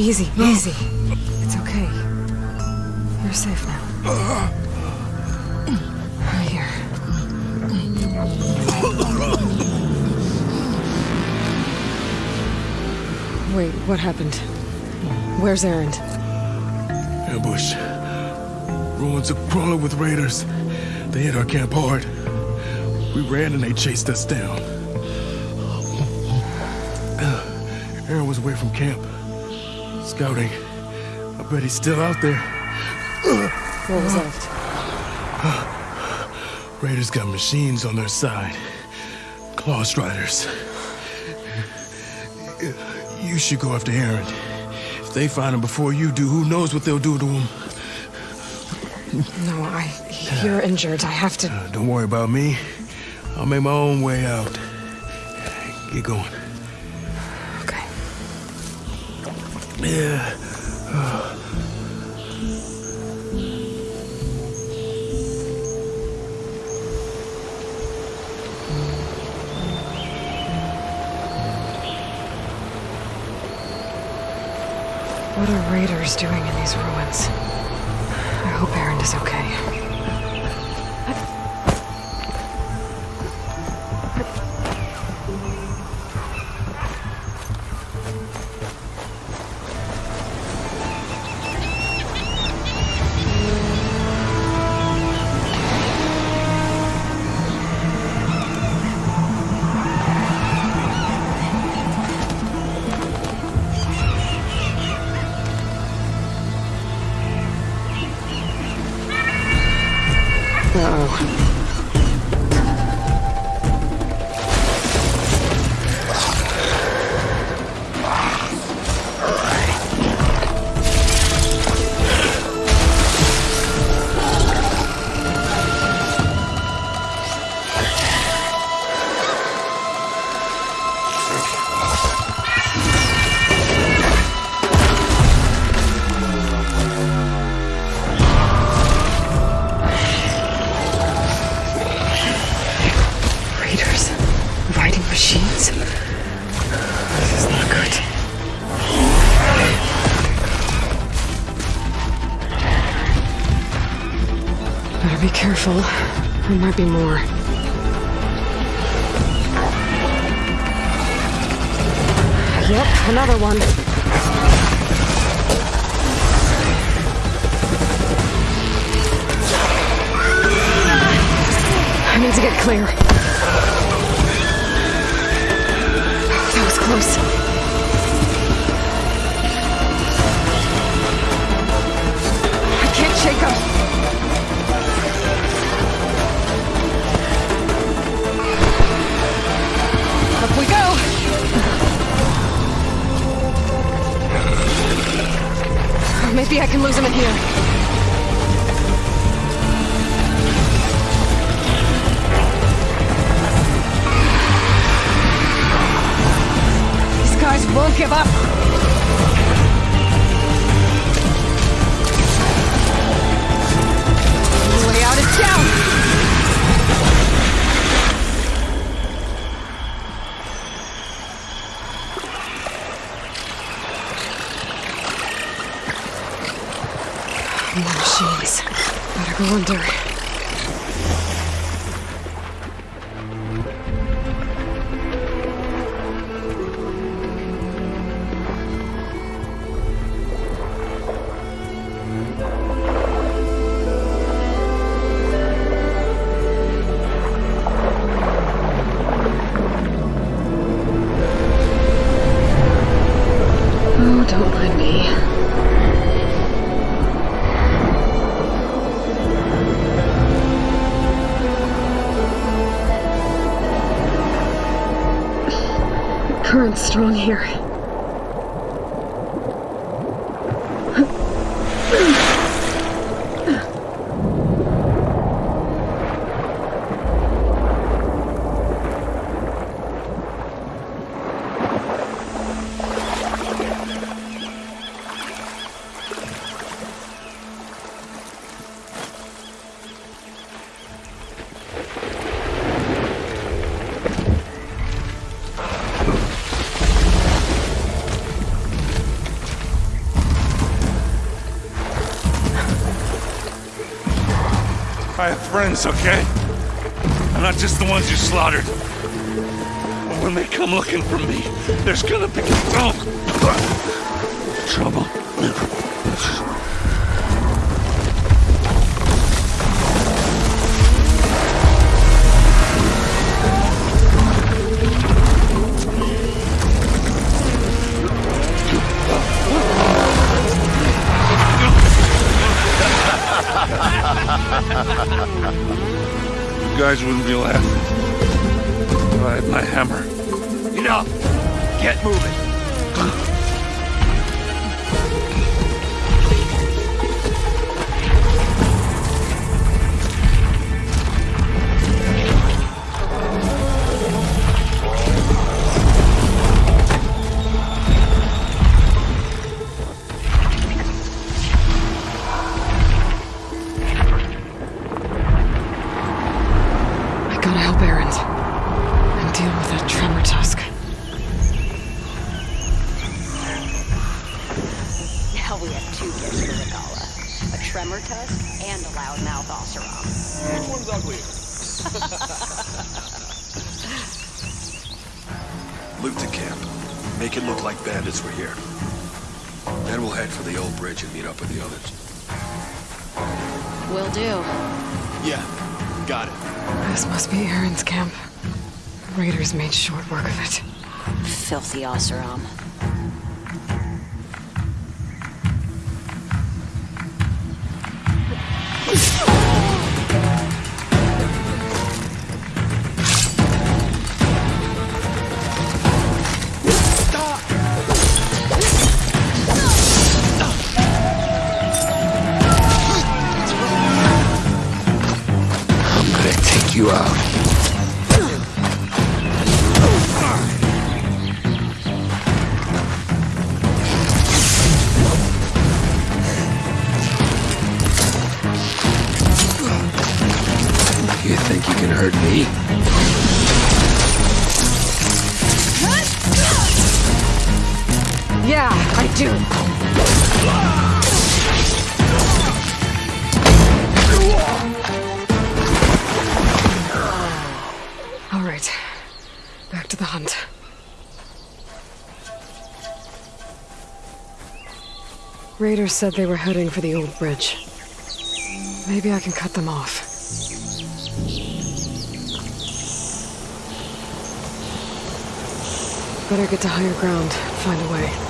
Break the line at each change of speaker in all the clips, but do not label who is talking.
Easy, easy. It's okay. You're safe now. I'm here. Wait, what happened? Where's Erend?
Ambush. Ruins are crawling with raiders. They hit our camp hard. We ran and they chased us down. Uh, Erend was away from camp. Scouting. I bet he's still out there.
What was left?
Raiders got machines on their side. Claw Striders. You should go after Erend. If they find him before you do, who knows what they'll do to him?
No, I... You're injured. I have to...
Uh, don't worry about me. I'll make my own way out. Get going.
What are raiders doing in these ruins? I hope Erend is okay. There might be more. Yep, another one. I need to get clear. That was close. I can't shake him. Maybe I can lose him in here. Better Current's strong here.
I have friends, okay? I'm not just the ones you slaughtered. And when they come looking for me, there's gonna be oh, trouble. Guys wouldn't be laughing if I had my hammer.
Enough! Get moving!
Help Erend. And deal with that tremor tusk.
Now we have two gifts for Regalla. A tremor tusk and a loudmouth Oseram.
Which one's uglier?
Loot the camp. Make it look like bandits were here. Then we'll head for the old bridge and meet up with the others.
Will do.
Yeah, got it.
This must be Erend's camp. Raiders made short work of it.
Filthy Oseram.
You out. You think you can hurt me?
Yeah, I do. To the hunt. Raiders said they were heading for the old bridge. Maybe I can cut them off. Better get to higher ground, find a way.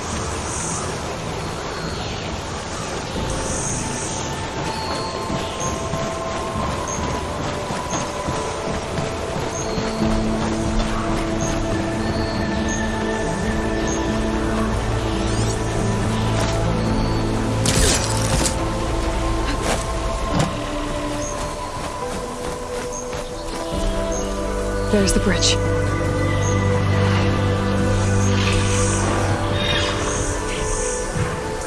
There's the bridge.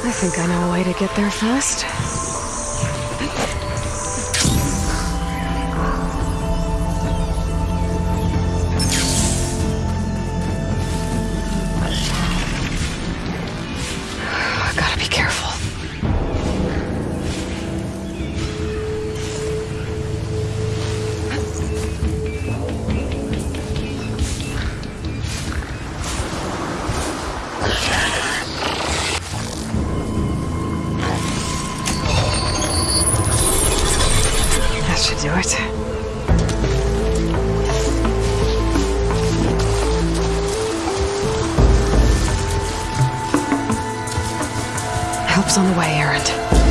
I think I know a way to get there fast. Help's on the way, Erend.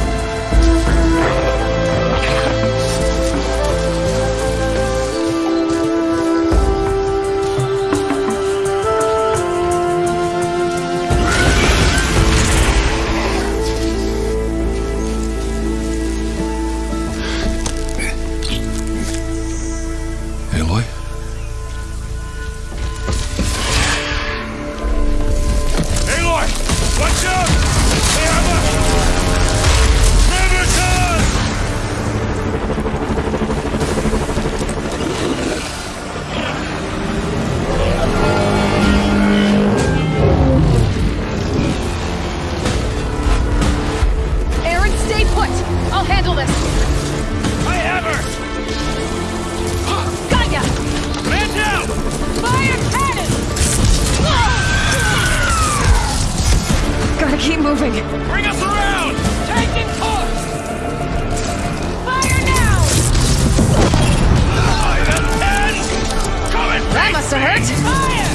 Hurt.
Fire!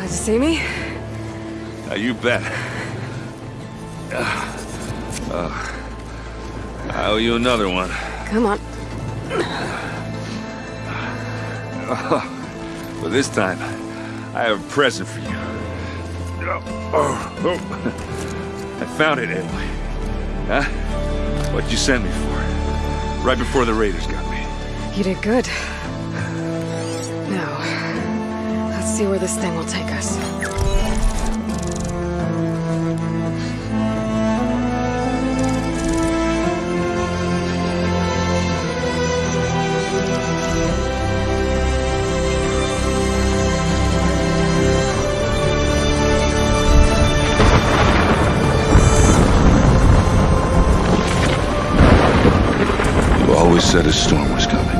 Glad to see me.
Uh, you bet. Uh, uh, I owe you another one.
Come on.
But this time, I have a present for you. I found it, Aloy. Huh? What'd you send me for? Right before the raiders got me.
You did good. See where this thing will take us.
You always said a storm was coming.